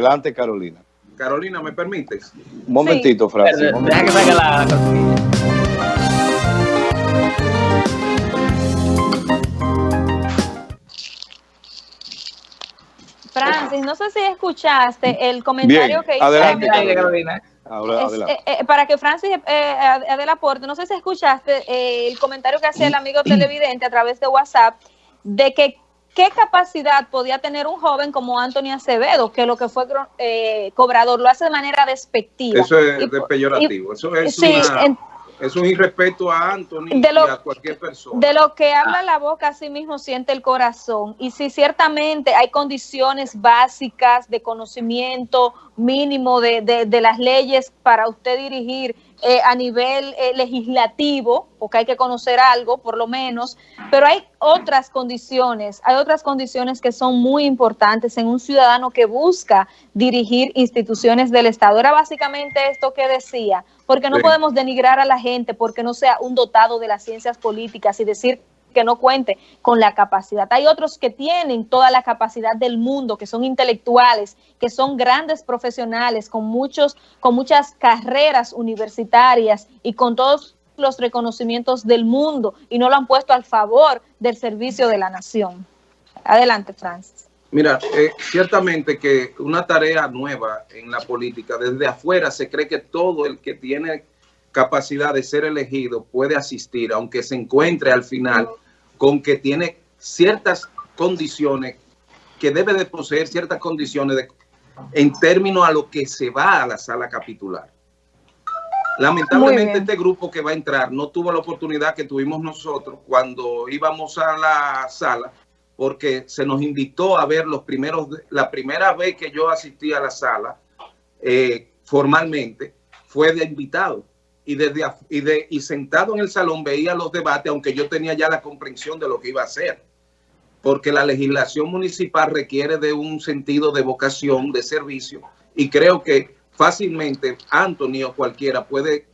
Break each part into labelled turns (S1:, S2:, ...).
S1: Adelante, Carolina.
S2: Carolina, ¿me permites?
S1: Un momentito, sí. Francis.
S3: Deja que salga la...
S4: Francis, no sé si escuchaste el comentario
S1: Bien,
S4: que hizo.
S1: Adelante,
S3: Carolina.
S1: Carolina. Ahora,
S4: Es, eh, eh, para que Francis eh, dé el aporte, no sé si escuchaste eh, el comentario que hacía el amigo televidente a través de WhatsApp de que qué capacidad podía tener un joven como Anthony Acevedo, que lo que fue eh, cobrador lo hace de manera despectiva.
S2: Eso es
S4: Y-
S2: de peyorativo.
S4: y-
S2: Eso es,
S4: sí,
S2: una-
S4: en-
S2: es un irrespeto a Anthony
S4: De lo-
S2: y a cualquier persona.
S4: De lo que habla la boca, así mismo siente el corazón. Y si ciertamente hay condiciones básicas de conocimiento mínimo de, de- de las leyes para usted dirigir eh, a nivel eh, legislativo, porque hay que conocer algo, por lo menos, pero hay otras condiciones, hay otras condiciones que son muy importantes en un ciudadano que busca dirigir instituciones del Estado. Era básicamente esto que decía, porque no
S2: Sí.
S4: podemos denigrar a la gente porque no sea un dotado de las ciencias políticas y decir que no cuente con la capacidad. Hay otros que tienen toda la capacidad del mundo, que son intelectuales, que son grandes profesionales, con muchos, con muchas carreras universitarias y con todos los reconocimientos del mundo y no lo han puesto al favor del servicio de la nación. Adelante, Francis.
S2: Mira, eh, ciertamente que una tarea nueva en la política, desde afuera se cree que todo el que tiene capacidad de ser elegido puede asistir, aunque se encuentre al final con que tiene ciertas condiciones, que debe de poseer ciertas condiciones de- en términos a lo que se va a la sala capitular. Lamentablemente este grupo que va a entrar no tuvo la oportunidad que tuvimos nosotros cuando íbamos a la sala porque se nos invitó a ver los primeros, la primera vez que yo asistí a la sala eh, formalmente fue de invitado y desde y, de, y sentado en el salón veía los debates aunque yo tenía ya la comprensión de lo que iba a hacer porque la legislación municipal requiere de un sentido de vocación, de servicio, y creo que fácilmente Anthony o cualquiera puede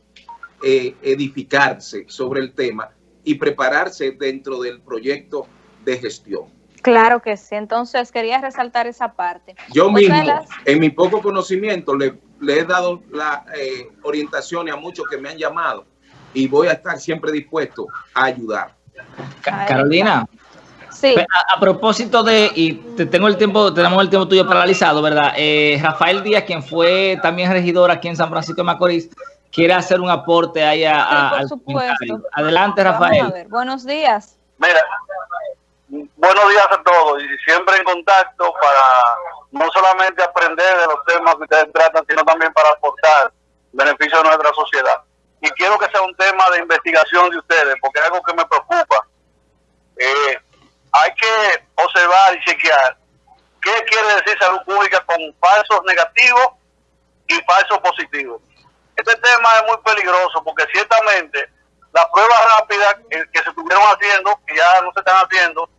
S2: eh, edificarse sobre el tema y prepararse dentro del proyecto de gestión.
S4: Claro que sí. Entonces quería resaltar esa parte.
S2: Yo mismo,
S4: las-
S2: en mi poco conocimiento, le, le he dado la eh, orientación a muchos que me han llamado y voy a estar siempre dispuesto a ayudar.
S3: Carolina,
S4: Sí.
S3: a, a propósito de, y te tengo el tiempo, tenemos el tiempo tuyo paralizado, ¿verdad? Eh, Rafael Díaz, quien fue también regidor aquí en San Francisco de Macorís, quiere hacer un aporte ahí a,
S4: Sí, por
S3: al
S4: supuesto.
S3: comentario. Adelante,
S4: Vamos a
S3: Rafael.
S4: ver. Buenos días.
S5: Mira, buenos días a todos y siempre en contacto para no solamente aprender de los temas que ustedes tratan, sino también para aportar beneficio a nuestra sociedad. Y quiero que sea un tema de investigación de ustedes, porque es algo que me preocupa. Eh, hay que observar y chequear qué quiere decir salud pública con falsos negativos y falsos positivos. Este tema es muy peligroso porque ciertamente pruebas rápidas que, se estuvieron haciendo, que ya no se están haciendo,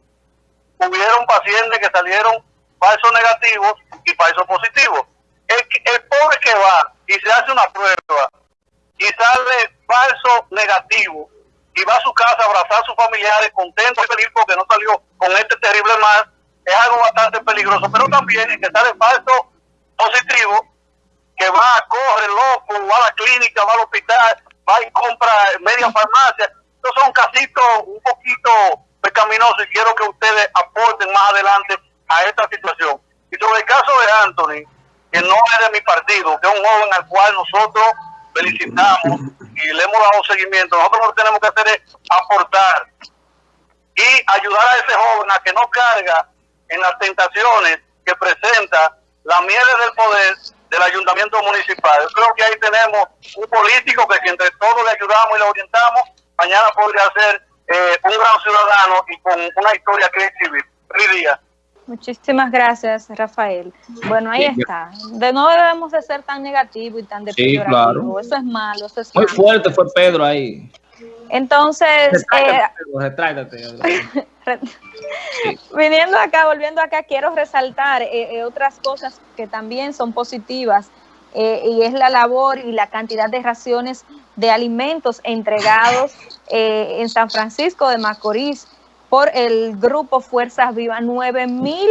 S5: hubieron pacientes que salieron falsos negativos y falsos positivos. El, el pobre que va y se hace una prueba y sale falso negativo y va a su casa a abrazar a sus familiares contento y feliz porque no salió con este terrible mal, es algo bastante peligroso. Pero también el que sale falso positivo, que va, corre loco, va a la clínica, va al hospital, va y compra media farmacia. Estos son casitos un poquito pecaminosos y quiero que ustedes aporten más adelante a esta situación. Y sobre el caso de Anthony, que no es de mi partido, que es un joven al cual nosotros felicitamos y le hemos dado seguimiento, nosotros lo que tenemos que hacer es aportar y ayudar a ese joven a que no carga en las tentaciones que presenta la mieles del poder del ayuntamiento municipal. Yo creo que ahí tenemos un político que si entre todos le ayudamos y le orientamos, mañana podría ser eh, un gran ciudadano y con una historia que exhibir. Feliz día.
S4: Muchísimas gracias, Rafael. Bueno, ahí está. De no debemos de ser tan negativo y tan
S3: Sí,
S4: depriorativo.
S3: claro.
S4: Eso es malo, eso es
S3: Muy
S4: malo.
S3: fuerte fue Pedro ahí.
S4: Entonces, eh,
S3: Retráctate, retráctate.
S4: Viniendo acá, volviendo acá, quiero resaltar eh, eh, otras cosas que también son positivas eh, y es la labor y la cantidad de raciones de alimentos entregados en San Francisco de Macorís por el grupo Fuerzas Vivas, 9 mil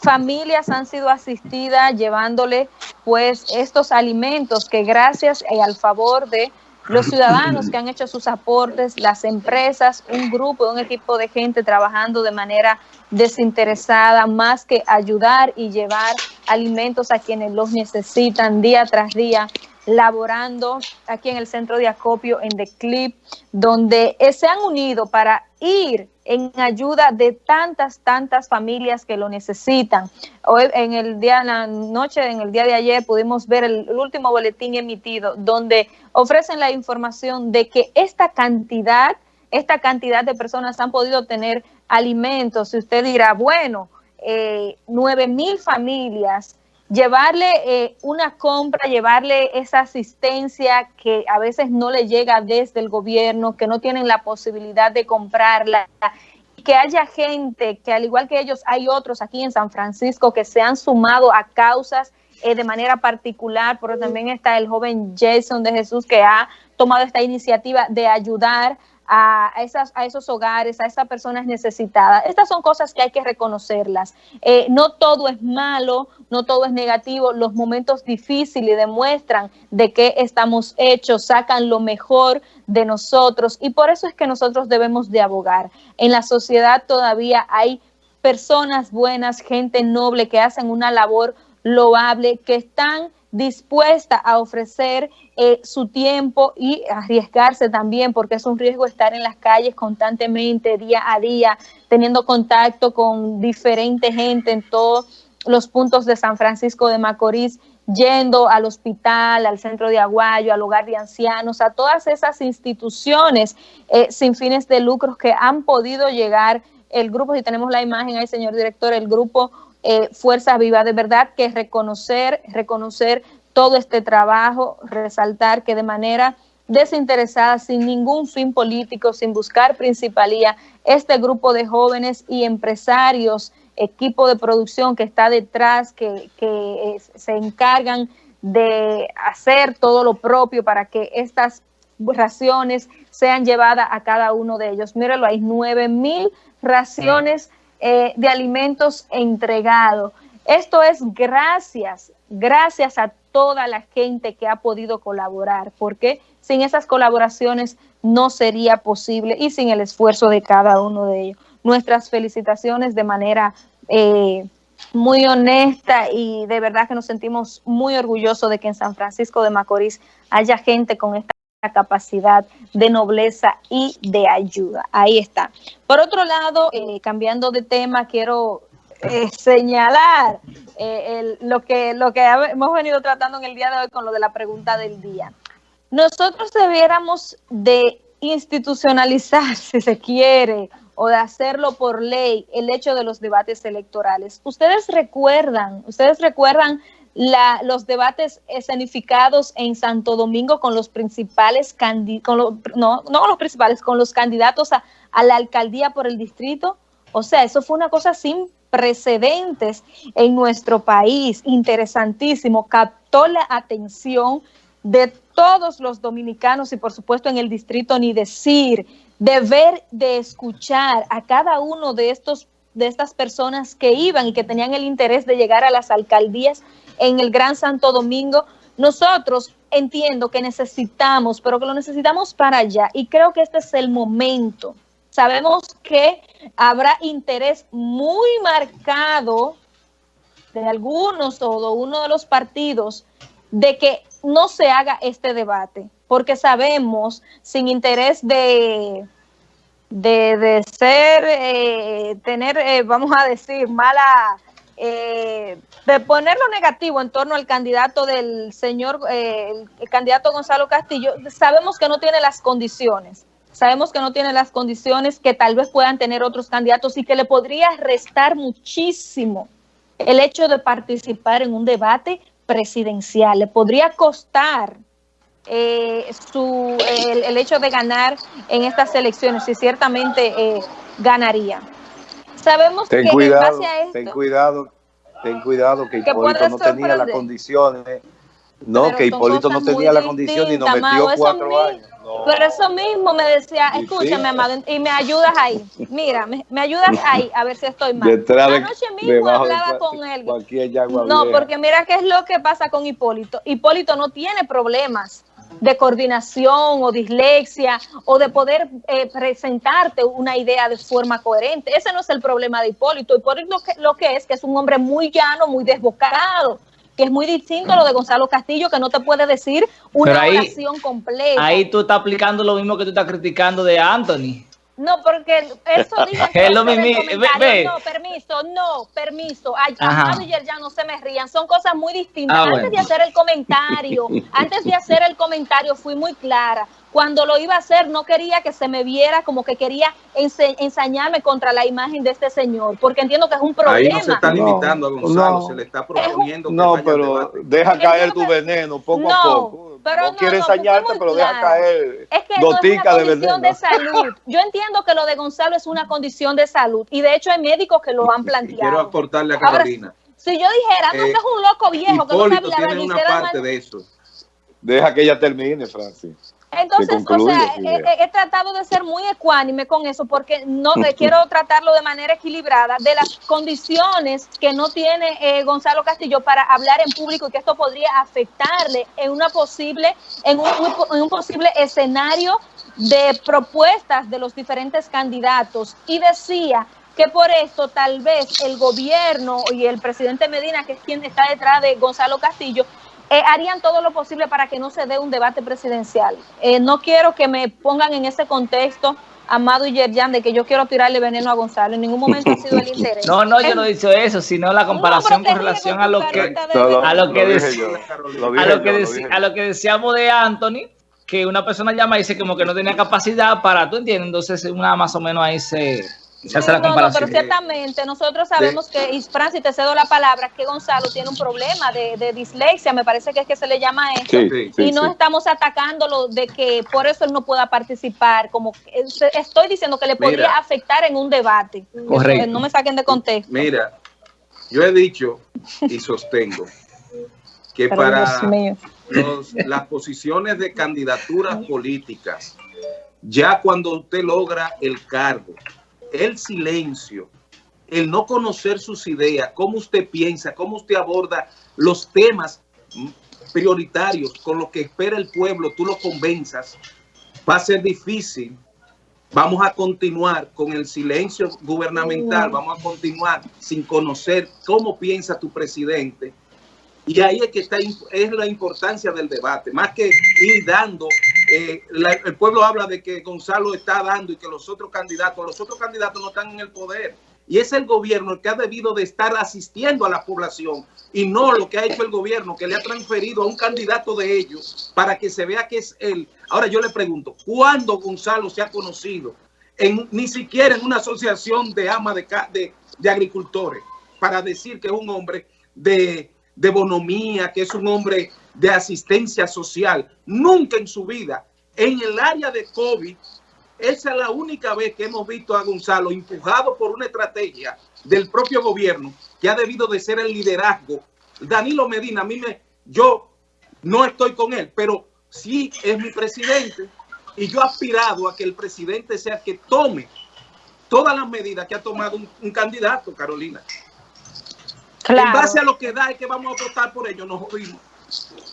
S4: familias han sido asistidas llevándole pues estos alimentos que gracias al favor de los ciudadanos que han hecho sus aportes, las empresas, un grupo, un equipo de gente trabajando de manera desinteresada, más que ayudar y llevar alimentos a quienes los necesitan día tras día, laborando aquí en el centro de acopio en The Clip, donde se han unido para ir en ayuda de tantas, tantas familias que lo necesitan. Hoy, en el día, la noche, en el día de ayer, pudimos ver el, último boletín emitido donde ofrecen la información de que esta cantidad, esta cantidad de personas han podido tener alimentos. Si usted dirá, bueno, eh, nueve mil familias llevarle eh, una compra, llevarle esa asistencia que a veces no le llega desde el gobierno, que no tienen la posibilidad de comprarla, que haya gente que al igual que ellos hay otros aquí en San Francisco que se han sumado a causas eh, de manera particular, pero también está el joven Jason de Jesús que ha tomado esta iniciativa de ayudar a, esos hogares, a esas personas necesitadas. Estas son cosas que hay que reconocerlas. Eh, no todo es malo, no todo es negativo. Los momentos difíciles demuestran de qué estamos hechos, sacan lo mejor de nosotros y por eso es que nosotros debemos de abogar. En la sociedad todavía hay personas buenas, gente noble que hacen una labor loable, que están dispuesta a ofrecer eh, su tiempo y arriesgarse también, porque es un riesgo estar en las calles constantemente, día a día, teniendo contacto con diferente gente en todos los puntos de San Francisco de Macorís, yendo al hospital, al centro de Aguayo, al hogar de ancianos, a todas esas instituciones eh, sin fines de lucros que han podido llegar el grupo, si tenemos la imagen ahí, señor director, el grupo eh, Fuerza Viva. De verdad que reconocer, reconocer todo este trabajo, resaltar que de manera desinteresada, sin ningún fin político, sin buscar principalía, este grupo de jóvenes y empresarios, equipo de producción que está detrás, que, que se encargan de hacer todo lo propio para que estas raciones sean llevadas a cada uno de ellos. Míralo, hay nueve mil raciones eh, de alimentos entregados. Esto es gracias, gracias a toda la gente que ha podido colaborar, porque sin esas colaboraciones no sería posible y sin el esfuerzo de cada uno de ellos. Nuestras felicitaciones de manera eh, muy honesta y de verdad que nos sentimos muy orgullosos de que en San Francisco de Macorís haya gente con esta capacidad de nobleza y de ayuda. Ahí está. Por otro lado, eh, cambiando de tema, quiero eh, señalar eh, lo, que, lo que hemos venido tratando en el día de hoy con lo de la pregunta del día. Nosotros debiéramos de institucionalizar, si se quiere, o de hacerlo por ley, el hecho de los debates electorales. Ustedes recuerdan, ustedes recuerdan la, los debates escenificados en Santo Domingo con los principales con no, no los principales, con los candidatos a, a la alcaldía por el distrito. O sea, eso fue una cosa sin precedentes en nuestro país, interesantísimo, captó la atención de todos los dominicanos y por supuesto en el distrito ni decir, de ver, de escuchar a cada uno de estos de estas personas que iban y que tenían el interés de llegar a las alcaldías en el Gran Santo Domingo, nosotros entiendo que necesitamos, pero que lo necesitamos para allá y creo que este es el momento. Sabemos que habrá interés muy marcado de algunos o de uno de los partidos de que no se haga este debate, porque sabemos sin interés de, de, ser, eh, tener, eh, vamos a decir, mala eh, de poner lo negativo en torno al candidato del señor, eh, el candidato Gonzalo Castillo, sabemos que no tiene las condiciones, sabemos que no tiene las condiciones que tal vez puedan tener otros candidatos y que le podría restar muchísimo el hecho de participar en un debate presidencial, le podría costar eh, su, el, hecho de ganar en estas elecciones y ciertamente eh, ganaría. Sabemos
S1: ten
S4: que
S1: cuidado,
S4: en base a esto,
S1: ten cuidado, ten cuidado que, Hipólito no tenía las condiciones No,
S4: Pero
S1: que Hipólito no tenía
S4: muy
S1: la condición y nos metió
S4: Amado,
S1: cuatro años. No.
S4: Pero eso mismo me decía, escúchame. Amado, y me ayudas ahí. Mira, me, me ayudas ahí, a ver si estoy mal.
S1: Detrás de-
S4: Anoche mismo
S1: de
S4: hablaba con él. No, porque mira qué es lo que pasa con Hipólito. Hipólito no tiene problemas de coordinación o dislexia o de poder eh, presentarte una idea de forma coherente. Ese no es el problema de Hipólito. Hipólito lo que, lo que es que es un hombre muy llano, muy desbocado, que es muy distinto a lo de Gonzalo Castillo, que no te puede decir una
S3: ahí-
S4: oración completa.
S3: Ahí tú estás aplicando lo mismo que tú estás criticando de Anthony.
S4: No, porque eso
S3: ve- ve.
S4: No, permiso, no, permiso. Amado y ya no se me rían. Son cosas muy distintas.
S3: Ah,
S4: antes
S3: bueno.
S4: de hacer el comentario, antes de hacer el comentario fui muy clara. Cuando lo iba a hacer no quería que se me viera como que quería ense- ensañarme contra la imagen de este señor, porque entiendo que es un problema.
S2: Ahí no se está
S1: No,
S2: limitando a Gonzalo,
S1: no.
S2: se le está proponiendo que
S1: No,
S2: vaya al
S1: pero deja caer tu veneno poco
S4: no,
S1: a poco.
S4: Pero
S1: no,
S4: no,
S1: quiere ensañarte, pero deja
S4: claro.
S1: caer
S4: Es que no es
S1: gotica
S4: una
S1: de
S4: condición
S1: veneno.
S4: de salud. Yo entiendo que lo de Gonzalo es una condición de salud y de hecho hay médicos que lo han
S2: Y quiero
S4: planteado.
S2: aportarle a
S4: Ahora,
S2: Carolina.
S4: Si yo dijera, no,
S2: Eh,
S4: que es un loco viejo, que no
S2: Hipólito
S4: sabe la
S2: tiene una parte de eso.
S1: Deja que ella termine, Francis.
S4: Entonces, o sea, he, tratado de ser muy ecuánime con eso porque no eh, quiero tratarlo de manera equilibrada de las condiciones que no tiene eh, Gonzalo Castillo para hablar en público y que esto podría afectarle en una posible, en un, en un posible escenario de propuestas de los diferentes candidatos. Y decía que por esto tal vez el gobierno y el presidente Medina, que es quien está detrás de Gonzalo Castillo, eh, harían todo lo posible para que no se dé un debate presidencial. Eh, no quiero que me pongan en ese contexto, Amado y Yerjan, de que yo quiero tirarle veneno a Gonzalo. En ningún momento ha sido el interés.
S3: No, no, yo no he dicho eso, sino la comparación
S4: No,
S3: con relación
S4: ríes
S3: a lo
S4: con
S3: a lo que a lo que a lo que decíamos de Anthony, que una persona llama y dice como que no tenía capacidad para, ¿tú entiendes? Entonces una más o menos ahí se, hace la
S4: No, no, pero ciertamente nosotros sabemos que, y Francis, te cedo la palabra, que Gonzalo tiene un problema de, de dislexia, me parece que es que se le llama eso.
S1: Sí,
S2: Sí.
S1: sí,
S4: y no
S1: sí.
S4: estamos atacándolo de que por eso él no pueda participar, como que- eh, estoy diciendo que le podría
S2: Mira.
S4: afectar en un debate.
S3: Correcto.
S4: Eso, no me saquen de contexto.
S2: Mira, yo he dicho y sostengo que
S4: Pero,
S2: para los- las posiciones de candidaturas políticas, ya cuando usted logra el cargo, el silencio, el no conocer sus ideas, cómo usted piensa, cómo usted aborda los temas mm, prioritarios con los que espera el pueblo, tú lo convenzas, va a ser difícil. Vamos a continuar con el silencio gubernamental, vamos a continuar sin conocer cómo piensa tu presidente. Y ahí es que está es la importancia del debate, más que ir dando. Eh, el pueblo habla de que Gonzalo está dando y que los otros candidatos, los otros candidatos no están en el poder. Y es el gobierno el que ha debido de estar asistiendo a la población y no lo que ha hecho el gobierno, que le ha transferido a un candidato de ellos para que se vea que es él. Ahora yo le pregunto, ¿cuándo Gonzalo se ha conocido? En, ni siquiera en una asociación de ama de, de, de agricultores para decir que es un hombre de bonomía, que es un hombre de asistencia social. Nunca en su vida, en el área de COVID, esa es la única vez que hemos visto a Gonzalo empujado por una estrategia del propio gobierno que ha debido de ser el liderazgo. Danilo Medina, a mí me, yo no estoy con él, pero sí es mi presidente y yo he aspirado a que el presidente sea que tome todas las medidas que ha tomado un, un candidato, Carolina. En base a lo que da es que vamos a votar por ellos, nos jodimos.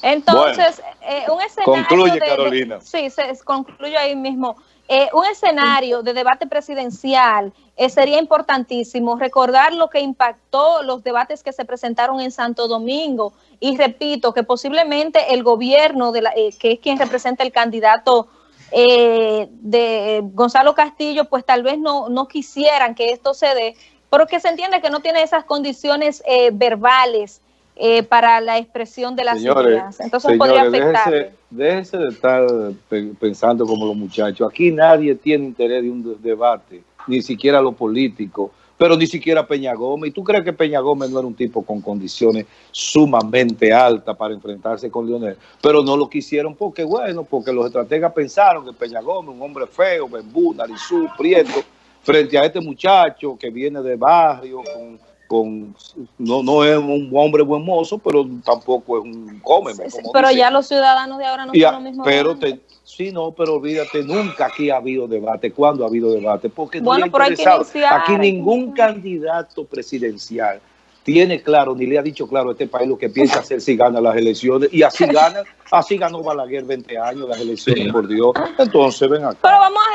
S4: Entonces, eh, un escenario.
S1: concluye,
S4: de- de-
S1: Carolina.
S4: sí, se, concluyo ahí mismo. Eh, un escenario de debate presidencial eh, sería importantísimo recordar lo que impactó los debates que se presentaron en Santo Domingo. Y repito, que posiblemente el gobierno, de la, eh, que es quien representa el candidato eh, de Gonzalo Castillo, pues tal vez no, no quisieran que esto se dé, porque se entiende que no tiene esas condiciones eh, verbales eh, para la expresión de las
S1: Señores,
S4: ideas. Entonces podría
S1: señores,
S4: afectar.
S1: déjense, de estar pe- pensando como los muchachos. Aquí nadie tiene interés de un de- debate, ni siquiera los políticos, pero ni siquiera Peña Gómez. ¿Y tú crees que Peña Gómez no era un tipo con condiciones sumamente altas para enfrentarse con Leonel? Pero no lo quisieron porque, bueno, porque los estrategas pensaron que Peña Gómez, un hombre feo, bembú, narizú, prieto, frente a este muchacho que viene de barrio, con con no, no es un hombre buen mozo, pero tampoco es un cómeme.
S4: Sí, sí,
S1: como
S4: pero
S1: dicen.
S4: ya los ciudadanos de ahora no
S1: Y a-
S4: son los mismos.
S1: pero te, sí, no, pero olvídate, nunca aquí ha habido debate. ¿Cuándo ha habido debate? Porque no
S4: Bueno,
S1: le ha
S4: pero hay que
S1: Aquí ningún candidato presidencial tiene claro, ni le ha dicho claro a este país lo que piensa hacer si gana las elecciones. Y así gana, así ganó Balaguer 20 años las elecciones,
S3: Sí.
S1: por Dios. Entonces, ven acá.
S4: Pero vamos a